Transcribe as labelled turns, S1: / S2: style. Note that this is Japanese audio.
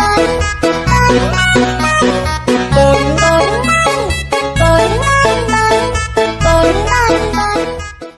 S1: ない